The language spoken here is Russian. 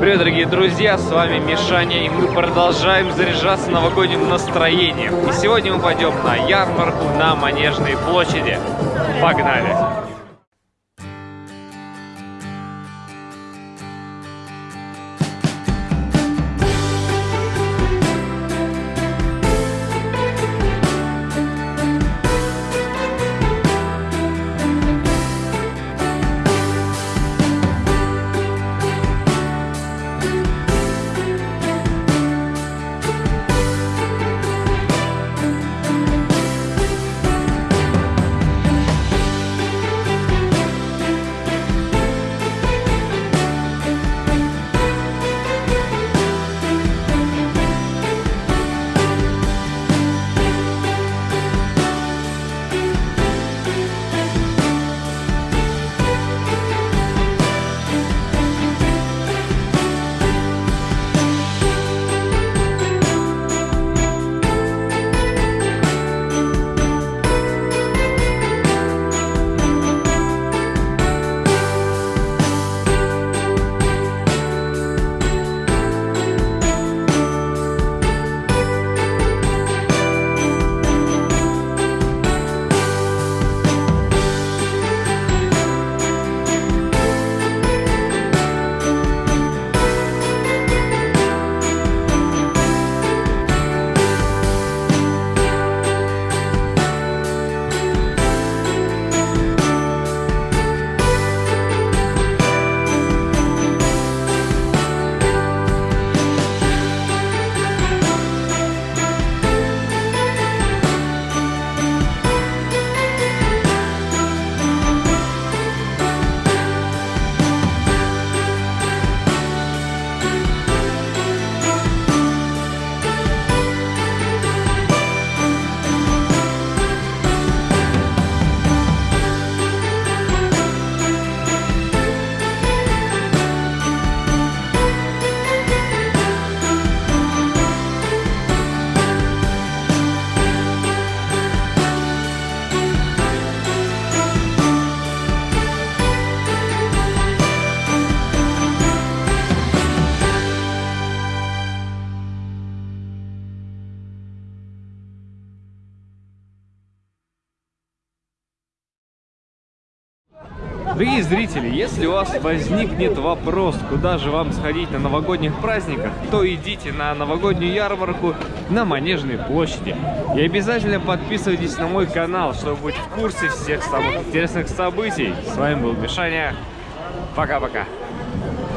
Привет, дорогие друзья, с вами Мишаня, и мы продолжаем заряжаться новогодним настроением. И сегодня мы пойдем на ярмарку на Манежной площади. Погнали! Дорогие зрители, если у вас возникнет вопрос, куда же вам сходить на новогодних праздниках, то идите на новогоднюю ярмарку на Манежной площади. И обязательно подписывайтесь на мой канал, чтобы быть в курсе всех самых интересных событий. С вами был Мишаня. Пока-пока.